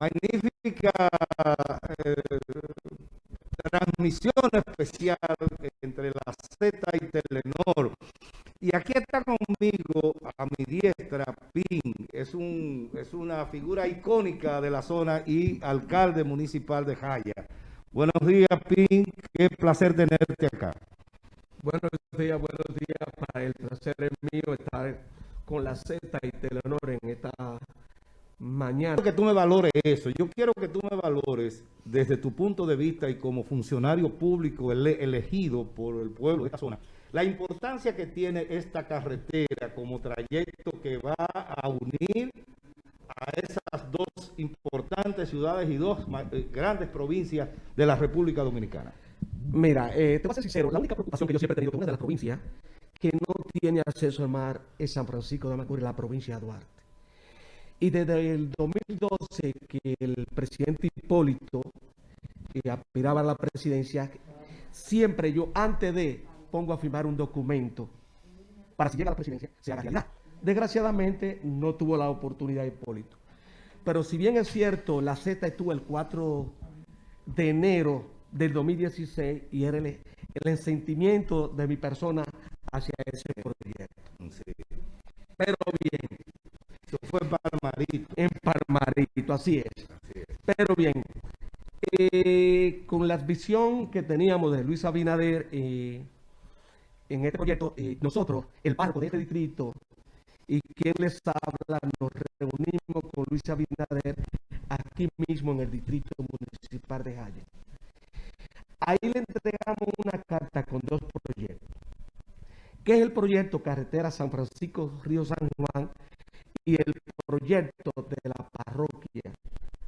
magnífica eh, transmisión especial entre la Z y Telenor. Y aquí está conmigo, a mi diestra, Pin. Es, un, es una figura icónica de la zona y alcalde municipal de Jaya. Buenos días, Pin. Qué placer tenerte acá. Buenos días, buenos días. Para el placer es mío estar con la Z y Telenor en esta mañana. Quiero que tú me valores eso. Yo quiero que tú me valores desde tu punto de vista y como funcionario público elegido por el pueblo de esta zona, la importancia que tiene esta carretera como trayecto que va a unir a esas dos importantes ciudades y dos eh, grandes provincias de la República Dominicana. Mira, eh, te voy a ser sincero, la única preocupación que yo siempre he tenido con una de las provincias que no tiene acceso al mar es San Francisco de Macorís, la provincia de Duarte. Y desde el 2012 que el presidente Hipólito eh, aspiraba a la presidencia, siempre yo antes de pongo a firmar un documento para si llega a la presidencia, se haga realidad. Desgraciadamente no tuvo la oportunidad Hipólito. Pero si bien es cierto, la Z estuvo el 4 de enero del 2016 y era el, el sentimiento de mi persona hacia ese proyecto. Pero bien, fue en En así es. Pero bien, eh, con la visión que teníamos de Luis Abinader eh, en este proyecto, eh, nosotros, el parco de este distrito, y quien les habla, nos reunimos con Luis Abinader aquí mismo en el distrito municipal de Jaya. Ahí le entregamos una carta con dos proyectos. que es el proyecto Carretera San Francisco Río San Juan y el de la parroquia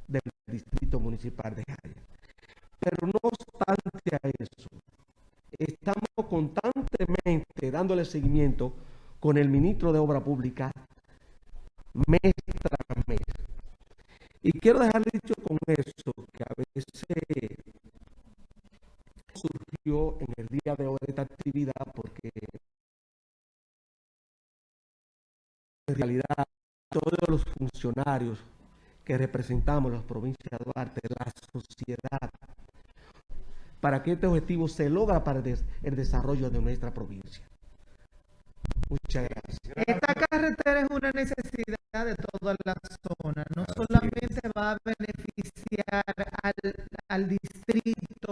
del Distrito Municipal de Jaya. Pero no obstante a eso, estamos constantemente dándole seguimiento con el ministro de Obra Pública mes tras mes. Y quiero dejar dicho con eso que a veces surgió en el día de hoy esta actividad porque en realidad todos los funcionarios que representamos las provincias de Duarte, la sociedad, para que este objetivo se logra para el desarrollo de nuestra provincia. Muchas gracias. Esta carretera es una necesidad de toda la zona. No solamente va a beneficiar al, al, distrito,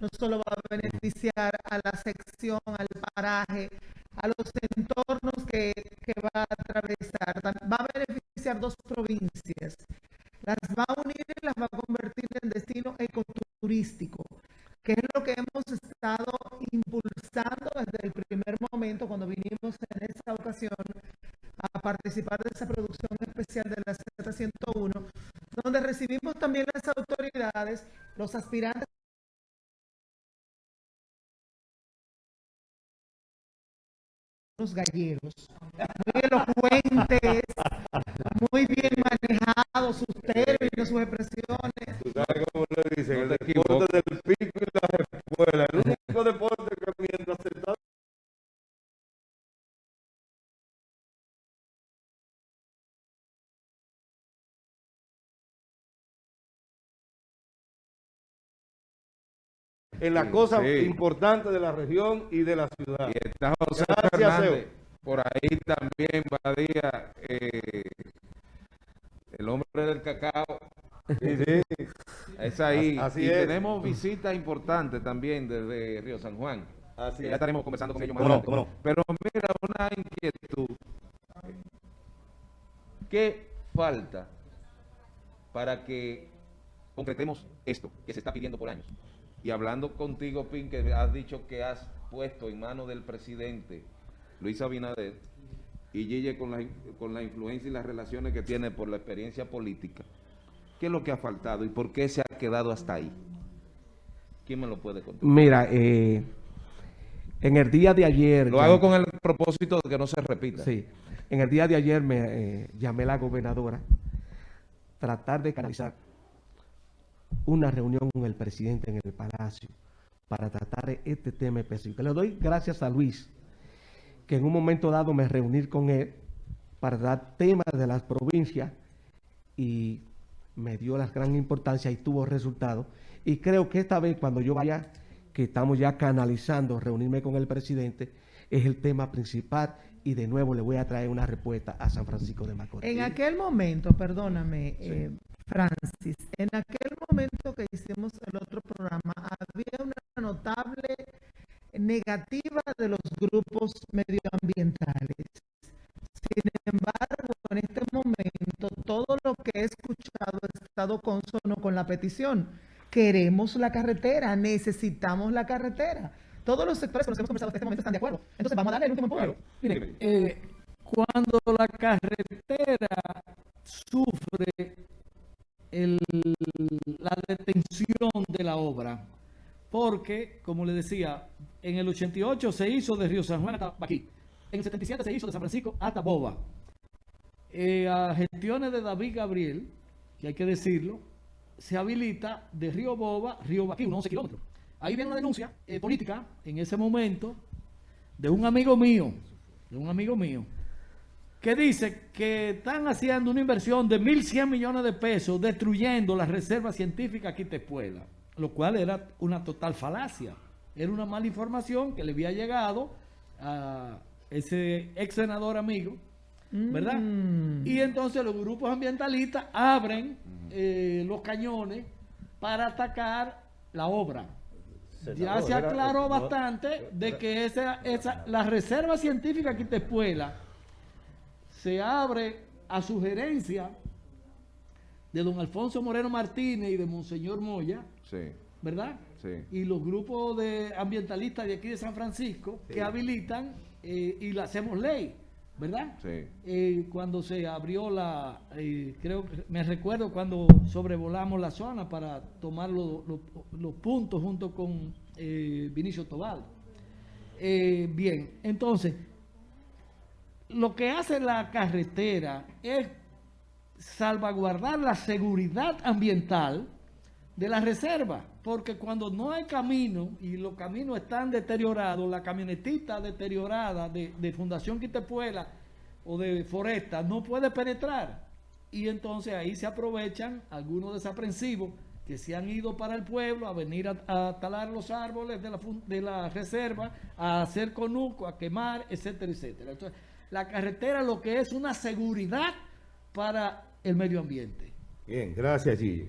no solo va a beneficiar a la sección, al paraje, a los entornos que, va a atravesar. A dos provincias. Las va a unir y las va a convertir en destino ecoturístico, que es lo que hemos estado impulsando desde el primer momento cuando vinimos en esta ocasión a participar de esa producción especial de la Z101, donde recibimos también las autoridades, los aspirantes los galleros, muy elocuentes, muy bien manejados sus términos, sus expresiones. Tú sabes cómo le dicen, el en las cosas importantes de la región y de la ciudad. Y está José Fernández, por ahí también, Badía, eh, el hombre del cacao. Es ahí. y tenemos visitas importantes también desde Río San Juan. Así ya estaremos conversando con ellos más Pero mira, una inquietud. ¿Qué falta para que concretemos esto que se está pidiendo por años? Y hablando contigo, Pin, que has dicho que has puesto en manos del presidente Luis Abinader y Gille con la, con la influencia y las relaciones que tiene por la experiencia política, ¿qué es lo que ha faltado y por qué se ha quedado hasta ahí? ¿Quién me lo puede contar? Mira, eh, en el día de ayer... Lo hago con el propósito de que no se repita. Sí, en el día de ayer me eh, llamé a la gobernadora tratar de canalizar una reunión con el presidente en el Palacio para tratar este tema específico. Le doy gracias a Luis, que en un momento dado me reuní con él para dar temas de las provincias y me dio la gran importancia y tuvo resultados. Y creo que esta vez cuando yo vaya, que estamos ya canalizando, reunirme con el presidente, es el tema principal y de nuevo le voy a traer una respuesta a San Francisco de Macorís. En aquel momento, perdóname, eh, Francis, en aquel momento que hicimos el otro programa, había una notable negativa de los grupos medioambientales. Sin embargo, en este momento, todo lo que he escuchado ha estado consono con la petición. Queremos la carretera, necesitamos la carretera. Todos los sectores con los que hemos conversado hasta este momento están de acuerdo. Entonces, vamos a darle el último empuje. Miren, eh, cuando la carretera sufre la detención de la obra, porque, como le decía, en el 88 se hizo de Río San Juan hasta aquí, en el 77 se hizo de San Francisco hasta Boba. Eh, a gestiones de David Gabriel, que hay que decirlo, se habilita de Río Boba, Río Baquí, unos 11 kilómetros. Ahí viene una denuncia eh, política en ese momento de un amigo mío, de un amigo mío, que dice que están haciendo una inversión de 1.100 millones de pesos destruyendo la reserva científica Quitepuela, lo cual era una total falacia. Era una mala información que le había llegado a ese ex senador amigo, ¿verdad? Mm. Y entonces los grupos ambientalistas abren eh, los cañones para atacar la obra. Ya se aclaró bastante de que esa, esa, la reserva científica Quitepuela se abre a sugerencia de don Alfonso Moreno Martínez y de Monseñor Moya, Sí, ¿verdad? sí. Y los grupos de ambientalistas de aquí de San Francisco que habilitan eh, y la hacemos ley, ¿verdad? Sí. Eh, cuando se abrió la, eh, creo que me recuerdo cuando sobrevolamos la zona para tomar lo- lo- los puntos junto con Vinicio Tobal. Bien, entonces, lo que hace la carretera es salvaguardar la seguridad ambiental de la reserva, porque cuando no hay camino y los caminos están deteriorados, la camionetita deteriorada de, de Fundación Quitepuela o de Foresta no puede penetrar. Y entonces ahí se aprovechan algunos desaprensivos que se han ido para el pueblo a venir a, a talar los árboles de la, de la reserva, a hacer conuco, a quemar, etcétera, etcétera. Entonces, la carretera lo que es una seguridad para el medio ambiente. Bien, gracias, Gigi.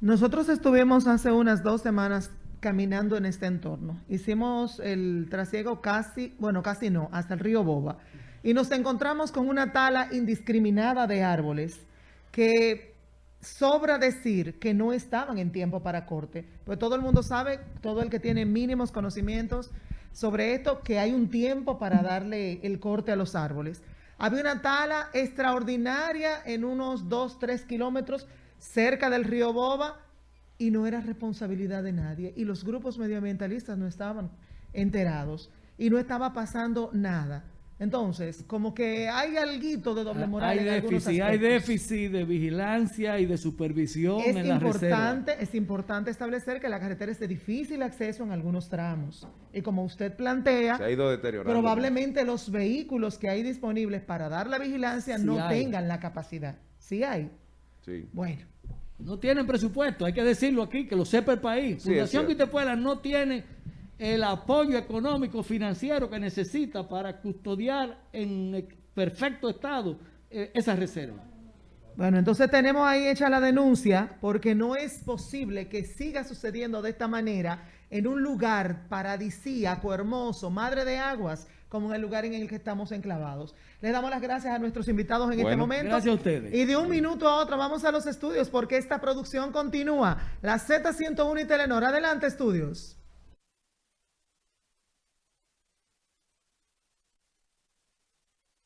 Nosotros estuvimos hace unas dos semanas caminando en este entorno. Hicimos el trasiego casi, bueno, casi no, hasta el río Boba. Y nos encontramos con una tala indiscriminada de árboles que sobra decir que no estaban en tiempo para corte. Pues todo el mundo sabe, todo el que tiene mínimos conocimientos sobre esto, que hay un tiempo para darle el corte a los árboles. Había una tala extraordinaria en unos 2, 3 kilómetros cerca del río Boba y no era responsabilidad de nadie. Y los grupos medioambientalistas no estaban enterados y no estaba pasando nada. Entonces, como que hay alguito de doble moral. Ah, hay en déficit, hay déficit de vigilancia y de supervisión Es en la importante, es importante establecer que la carretera es de difícil acceso en algunos tramos. Y como usted plantea, Se ha ido deteriorando. probablemente los vehículos que hay disponibles para dar la vigilancia Sí no hay. tengan la capacidad. Sí hay. Sí. Bueno. No tienen presupuesto, hay que decirlo aquí, que lo sepa el país. Sí, Fundación cierto. Quitepuela no tiene el apoyo económico financiero que necesita para custodiar en perfecto estado eh, esa reserva. Bueno, entonces tenemos ahí hecha la denuncia porque no es posible que siga sucediendo de esta manera en un lugar paradisíaco, hermoso, madre de aguas, como en el lugar en el que estamos enclavados. Les damos las gracias a nuestros invitados en este momento. gracias a ustedes. Y de un minuto a otro vamos a los estudios porque esta producción continúa. La Z101 y Telenor. Adelante, estudios.